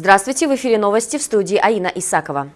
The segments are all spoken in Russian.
Здравствуйте, в эфире новости в студии Аина Исакова.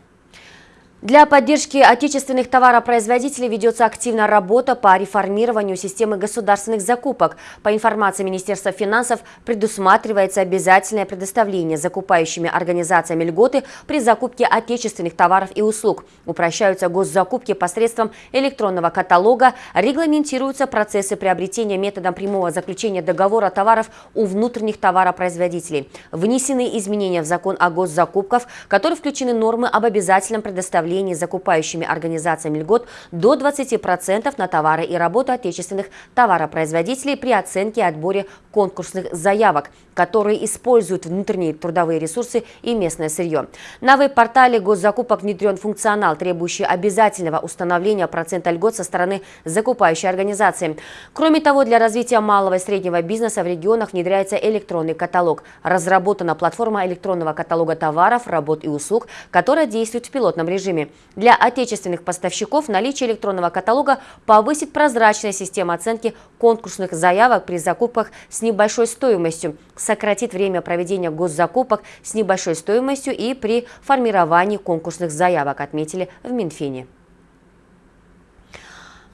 Для поддержки отечественных товаропроизводителей ведется активная работа по реформированию системы государственных закупок. По информации Министерства финансов предусматривается обязательное предоставление закупающими организациями льготы при закупке отечественных товаров и услуг. Упрощаются госзакупки посредством электронного каталога, регламентируются процессы приобретения методом прямого заключения договора товаров у внутренних товаропроизводителей. Внесены изменения в закон о госзакупках, в который включены нормы об обязательном предоставлении предоставлении закупающими организациями льгот до 20% на товары и работу отечественных товаропроизводителей при оценке и отборе конкурсных заявок, которые используют внутренние трудовые ресурсы и местное сырье. На веб-портале госзакупок внедрен функционал, требующий обязательного установления процента льгот со стороны закупающей организации. Кроме того, для развития малого и среднего бизнеса в регионах внедряется электронный каталог. Разработана платформа электронного каталога товаров, работ и услуг, которая действует в пилотном режиме. Для отечественных поставщиков наличие электронного каталога повысит прозрачность системы оценки конкурсных заявок при закупках с небольшой стоимостью, сократит время проведения госзакупок с небольшой стоимостью и при формировании конкурсных заявок, отметили в Минфине.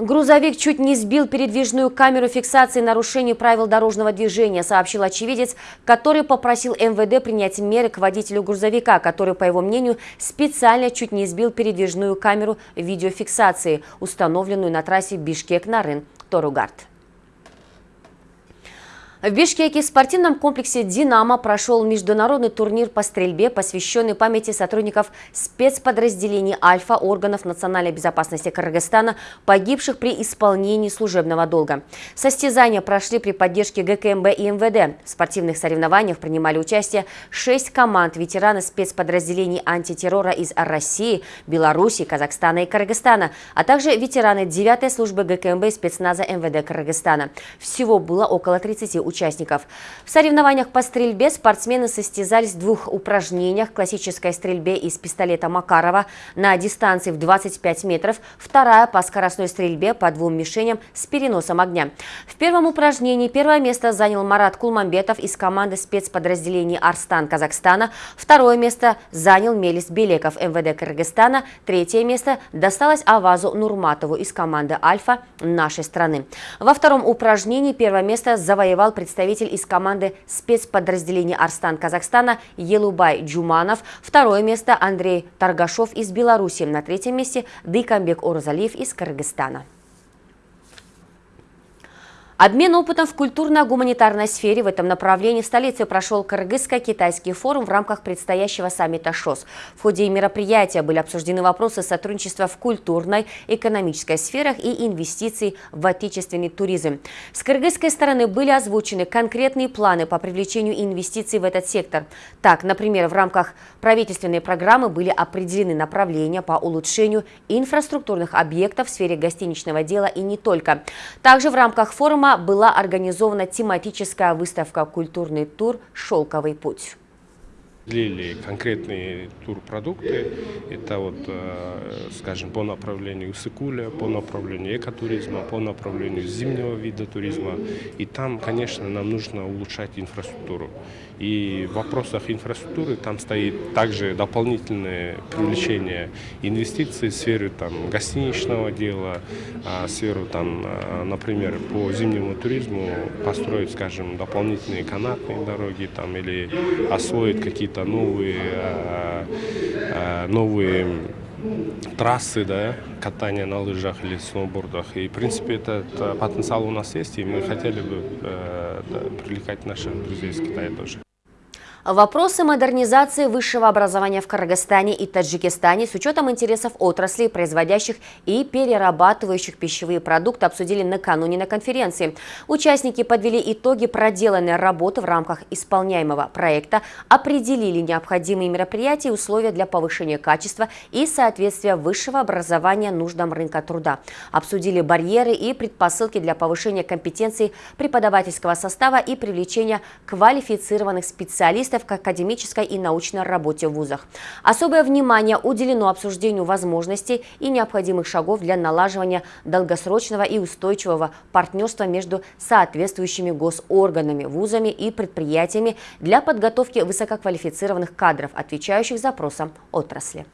Грузовик чуть не сбил передвижную камеру фиксации нарушений правил дорожного движения, сообщил очевидец, который попросил МВД принять меры к водителю грузовика, который, по его мнению, специально чуть не сбил передвижную камеру видеофиксации, установленную на трассе Бишкек-Нарын-Торугард. В Бишкеке в спортивном комплексе «Динамо» прошел международный турнир по стрельбе, посвященный памяти сотрудников спецподразделений «Альфа» органов национальной безопасности Кыргызстана, погибших при исполнении служебного долга. Состязания прошли при поддержке ГКМБ и МВД. В спортивных соревнованиях принимали участие шесть команд ветераны спецподразделений антитеррора из России, Беларуси, Казахстана и Кыргызстана, а также ветераны 9-й службы ГКМБ и спецназа МВД Кыргызстана. Всего было около 30 участников. В соревнованиях по стрельбе спортсмены состязались в двух упражнениях. Классической стрельбе из пистолета Макарова на дистанции в 25 метров, вторая по скоростной стрельбе по двум мишеням с переносом огня. В первом упражнении первое место занял Марат Кулмамбетов из команды спецподразделений «Арстан» Казахстана, второе место занял Мелис Белеков МВД Кыргызстана, третье место досталось Авазу Нурматову из команды «Альфа» нашей страны. Во втором упражнении первое место завоевал представитель из команды спецподразделения «Арстан» Казахстана Елубай Джуманов. Второе место Андрей Таргашов из Беларуси. На третьем месте Дыкамбек Орзалиев из Кыргызстана. Обмен опытом в культурно-гуманитарной сфере в этом направлении в столице прошел Кыргызско-китайский форум в рамках предстоящего саммита ШОС. В ходе мероприятия были обсуждены вопросы сотрудничества в культурной, экономической сферах и инвестиций в отечественный туризм. С кыргызской стороны были озвучены конкретные планы по привлечению инвестиций в этот сектор. Так, например, в рамках правительственной программы были определены направления по улучшению инфраструктурных объектов в сфере гостиничного дела и не только. Также в рамках форума была организована тематическая выставка «Культурный тур. Шелковый путь». Длили конкретные турпродукты, это вот, э, скажем, по направлению Сыкуля, по направлению экотуризма, по направлению зимнего вида туризма. И там, конечно, нам нужно улучшать инфраструктуру. И в вопросах инфраструктуры там стоит также дополнительное привлечение инвестиций в сферу там, гостиничного дела, а, сферу, там, а, например, по зимнему туризму построить, скажем, дополнительные канатные дороги там, или освоить какие-то какие-то новые, э, э, новые трассы, да, катания на лыжах или сноубордах. И, в принципе, этот потенциал у нас есть, и мы хотели бы э, привлекать наших друзей из Китая тоже. Вопросы модернизации высшего образования в Кыргызстане и Таджикистане с учетом интересов отраслей, производящих и перерабатывающих пищевые продукты, обсудили накануне на конференции. Участники подвели итоги проделанной работы в рамках исполняемого проекта, определили необходимые мероприятия и условия для повышения качества и соответствия высшего образования нуждам рынка труда. Обсудили барьеры и предпосылки для повышения компетенций преподавательского состава и привлечения квалифицированных специалистов специалистов к академической и научной работе в вузах. Особое внимание уделено обсуждению возможностей и необходимых шагов для налаживания долгосрочного и устойчивого партнерства между соответствующими госорганами, вузами и предприятиями для подготовки высококвалифицированных кадров, отвечающих запросам отрасли.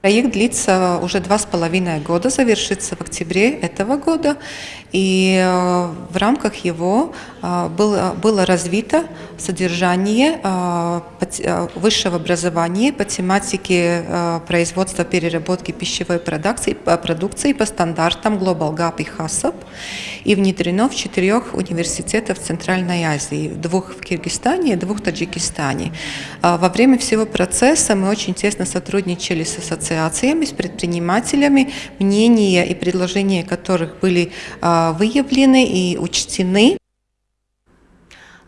Проект длится уже два с половиной года, завершится в октябре этого года, и э, в рамках его э, было, было развито содержание э, высшего образования по тематике производства переработки пищевой продукции, продукции по стандартам Global GAP и HACCP и внедрено в четырех университетах Центральной Азии, двух в Киргизстане и двух в Таджикистане. Во время всего процесса мы очень тесно сотрудничали с ассоциацией ассоциациями, с предпринимателями, мнения и предложения которых были а, выявлены и учтены.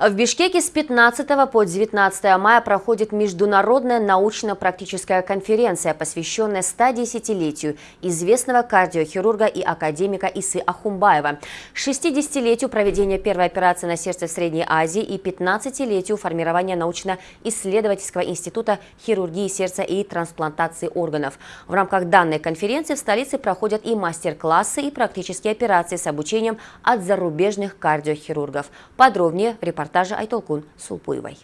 В Бишкеке с 15 по 19 мая проходит международная научно-практическая конференция, посвященная 110-летию известного кардиохирурга и академика Исы Ахумбаева, 60-летию проведения первой операции на сердце в Средней Азии и 15-летию формирования научно-исследовательского института хирургии сердца и трансплантации органов. В рамках данной конференции в столице проходят и мастер-классы, и практические операции с обучением от зарубежных кардиохирургов. Подробнее в репортаже репортажа Айтолкун Сулпуевой.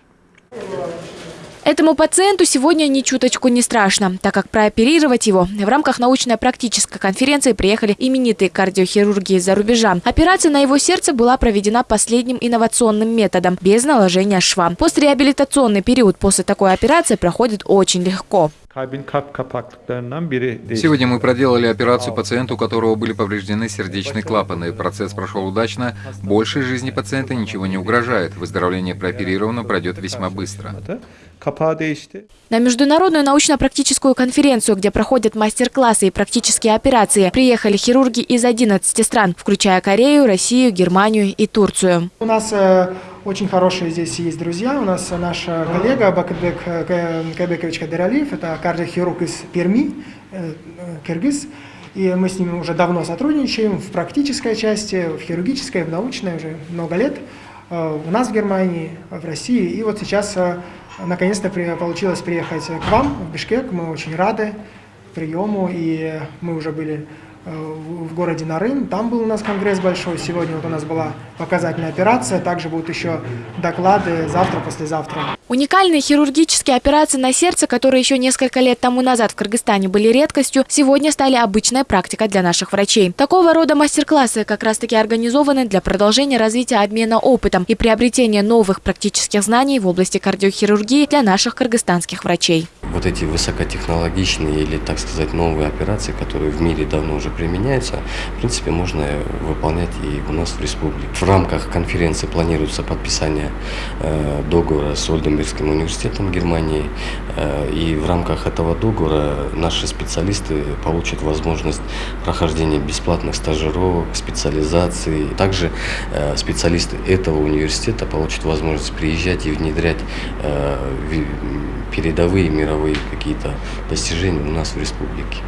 Этому пациенту сегодня ни чуточку не страшно, так как прооперировать его в рамках научно-практической конференции приехали именитые кардиохирурги из-за рубежа. Операция на его сердце была проведена последним инновационным методом, без наложения шва. Постреабилитационный период после такой операции проходит очень легко. Сегодня мы проделали операцию пациенту, у которого были повреждены сердечные клапаны. Процесс прошел удачно. Больше жизни пациента ничего не угрожает. Выздоровление прооперированного пройдет весьма быстро. На международную научно-практическую конференцию, где проходят мастер-классы и практические операции, приехали хирурги из 11 стран, включая Корею, Россию, Германию и Турцию. У нас э, очень хорошие здесь есть друзья. У нас наш коллега Бакытбек э, Кайбекович Кадыралиев, это кардиохирург из Перми, э, киргиз. И мы с ним уже давно сотрудничаем в практической части, в хирургической, в научной уже много лет. У нас в Германии, в России. И вот сейчас Наконец-то получилось приехать к вам в Бишкек. Мы очень рады приему, и мы уже были Э, в городе Нарын. Там был у нас конгресс большой. Сегодня вот у нас была показательная операция. Также будут еще доклады завтра, послезавтра. Уникальные хирургические операции на сердце, которые еще несколько лет тому назад в Кыргызстане были редкостью, сегодня стали обычной практикой для наших врачей. Такого рода мастер-классы как раз таки организованы для продолжения развития обмена опытом и приобретения новых практических знаний в области кардиохирургии для наших кыргызстанских врачей. Вот эти высокотехнологичные или, так сказать, новые операции, которые в мире давно уже применяется, в принципе, можно выполнять и у нас в республике. В рамках конференции планируется подписание э, договора с Ольденбергским университетом Германии, э, и в рамках этого договора наши специалисты получат возможность прохождения бесплатных стажировок, специализации. Также э, специалисты этого университета получат возможность приезжать и внедрять э, передовые мировые какие-то достижения у нас в республике.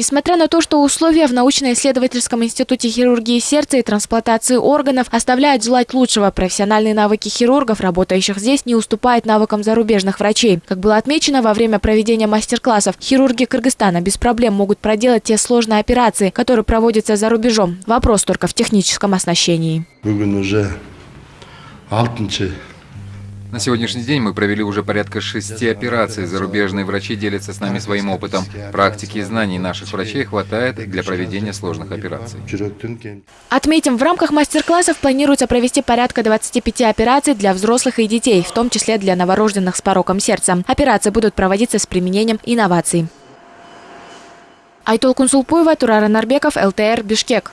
Несмотря на то, что условия в научно-исследовательском институте хирургии сердца и трансплантации органов оставляют желать лучшего, профессиональные навыки хирургов, работающих здесь, не уступают навыкам зарубежных врачей. Как было отмечено во время проведения мастер-классов, хирурги Кыргызстана без проблем могут проделать те сложные операции, которые проводятся за рубежом. Вопрос только в техническом оснащении. уже на сегодняшний день мы провели уже порядка шести операций. Зарубежные врачи делятся с нами своим опытом. Практики и знаний наших врачей хватает для проведения сложных операций. Отметим, в рамках мастер-классов планируется провести порядка 25 операций для взрослых и детей, в том числе для новорожденных с пороком сердца. Операции будут проводиться с применением инноваций. Айтол Кунсулпуева, Турара Нарбеков, ЛТР, Бишкек.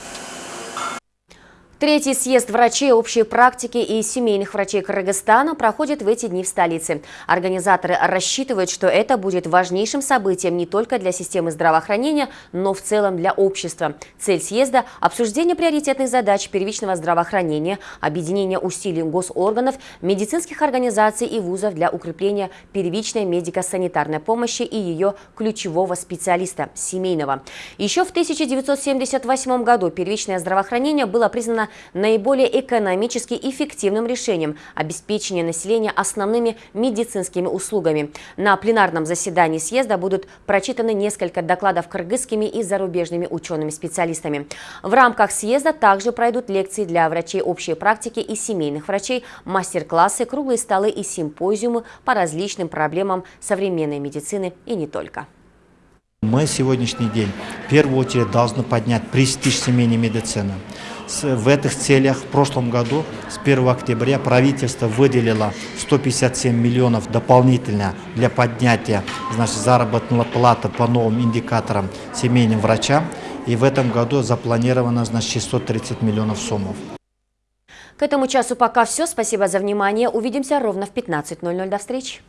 Третий съезд врачей общей практики и семейных врачей Кыргызстана проходит в эти дни в столице. Организаторы рассчитывают, что это будет важнейшим событием не только для системы здравоохранения, но в целом для общества. Цель съезда – обсуждение приоритетных задач первичного здравоохранения, объединение усилий госорганов, медицинских организаций и вузов для укрепления первичной медико-санитарной помощи и ее ключевого специалиста – семейного. Еще в 1978 году первичное здравоохранение было признано наиболее экономически эффективным решением обеспечения населения основными медицинскими услугами. На пленарном заседании съезда будут прочитаны несколько докладов кыргызскими и зарубежными учеными-специалистами. В рамках съезда также пройдут лекции для врачей общей практики и семейных врачей, мастер-классы, круглые столы и симпозиумы по различным проблемам современной медицины и не только. Мы сегодняшний день в первую очередь должны поднять престиж семейной медицины. В этих целях в прошлом году с 1 октября правительство выделило 157 миллионов дополнительно для поднятия значит, заработной платы по новым индикаторам семейным врачам. И в этом году запланировано значит, 630 миллионов суммов. К этому часу пока все. Спасибо за внимание. Увидимся ровно в 15.00. До встречи.